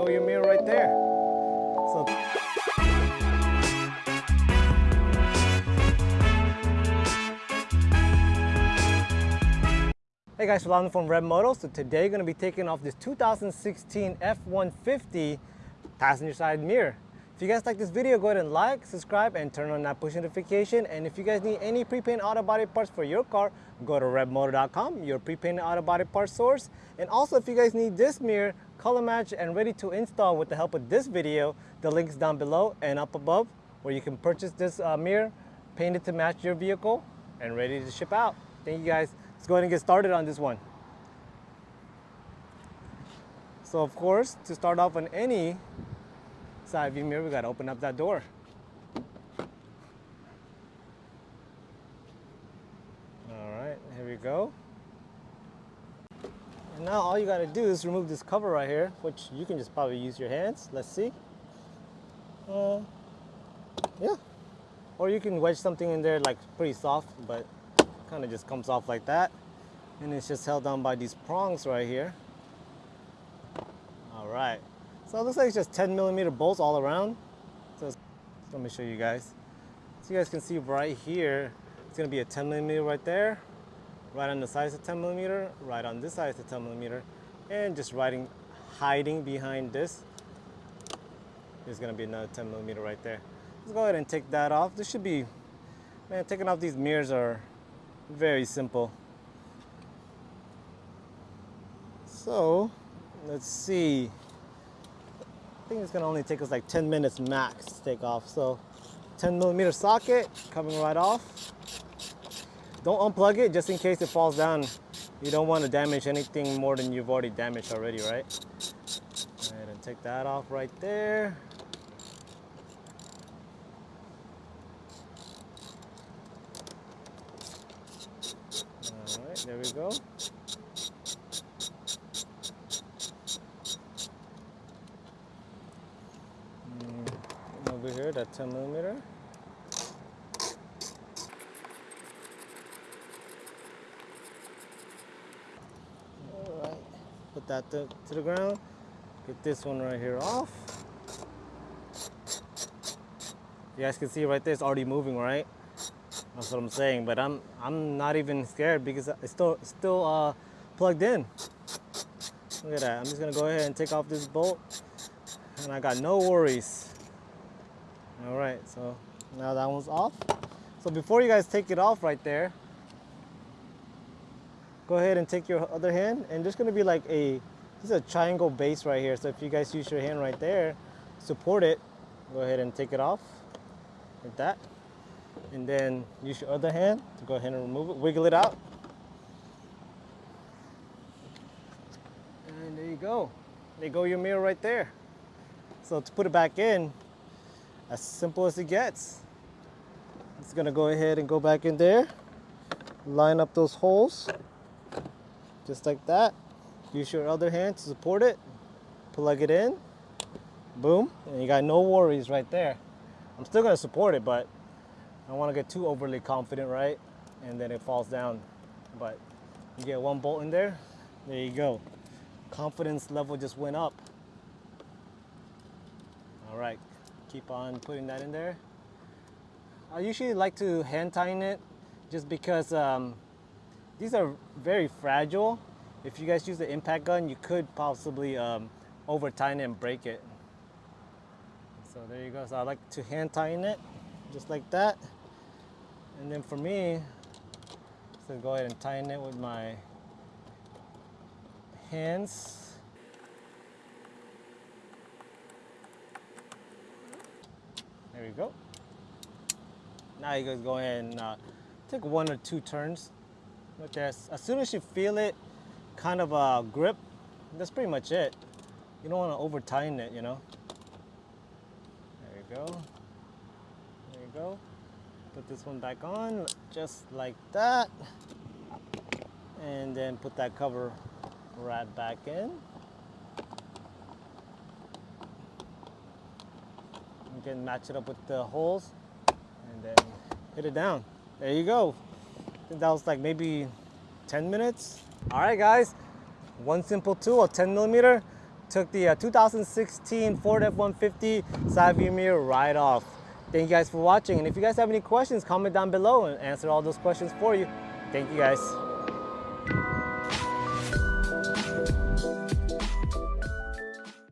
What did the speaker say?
go your mirror right there. So Hey guys, Rolando from Red Moto. So today we're going to be taking off this 2016 F-150 passenger side mirror. If you guys like this video, go ahead and like, subscribe, and turn on that push notification. And if you guys need any pre-painted auto body parts for your car, go to redmoto.com, your pre-painted auto body parts source. And also, if you guys need this mirror, color match, and ready to install with the help of this video, the link is down below and up above, where you can purchase this uh, mirror, painted to match your vehicle, and ready to ship out. Thank you guys. Let's go ahead and get started on this one. So of course, to start off on any side view mirror, we gotta open up that door. All right, here we go. You gotta do is remove this cover right here, which you can just probably use your hands. Let's see. Uh, yeah. Or you can wedge something in there like pretty soft, but kind of just comes off like that and it's just held down by these prongs right here all right so it looks like it's just 10 millimeter bolts all around so let me show you guys so you guys can see right here it's to be a 10 millimeter right there right on the size of 10 millimeter right on this side of 10 millimeter and just riding hiding behind this going to be another 10 millimeter right there let's go ahead and take that off this should be man taking off these mirrors are very simple. So, let's see. I think it's gonna only take us like 10 minutes max to take off. So, 10 millimeter socket coming right off. Don't unplug it just in case it falls down. You don't want to damage anything more than you've already damaged already, right? Go ahead and take that off right there. All right, there we go. Mm, over here, that 10 millimeter. Put that to, to the ground. Get this one right here off. You guys can see right there, it's already moving, right? That's what I'm saying, but I'm I'm not even scared because it's still still uh, plugged in. Look at that. I'm just gonna go ahead and take off this bolt, and I got no worries. All right, so now that one's off. So before you guys take it off right there, go ahead and take your other hand, and there's gonna be like a this is a triangle base right here. So if you guys use your hand right there, support it. Go ahead and take it off like that and then use your other hand to go ahead and remove it, wiggle it out. And there you go. There go your mirror right there. So to put it back in, as simple as it gets. It's gonna go ahead and go back in there, line up those holes, just like that. Use your other hand to support it, plug it in, boom, and you got no worries right there. I'm still gonna support it, but I don't want to get too overly confident, right? And then it falls down. But you get one bolt in there, there you go. Confidence level just went up. All right, keep on putting that in there. I usually like to hand tighten it just because um, these are very fragile. If you guys use the impact gun, you could possibly um, over tighten and break it. So there you go. So I like to hand tighten it just like that. And then for me, so go ahead and tighten it with my hands. There we go. Now you guys go ahead and uh, take one or two turns with this. As soon as you feel it kind of uh, grip, that's pretty much it. You don't want to over tighten it, you know. There you go. There you go put this one back on just like that and then put that cover right back in you can match it up with the holes and then hit it down there you go that was like maybe 10 minutes all right guys one simple tool a 10 millimeter took the uh, 2016 Ford F-150 side view mirror right off. Thank you guys for watching. And if you guys have any questions, comment down below and answer all those questions for you. Thank you guys.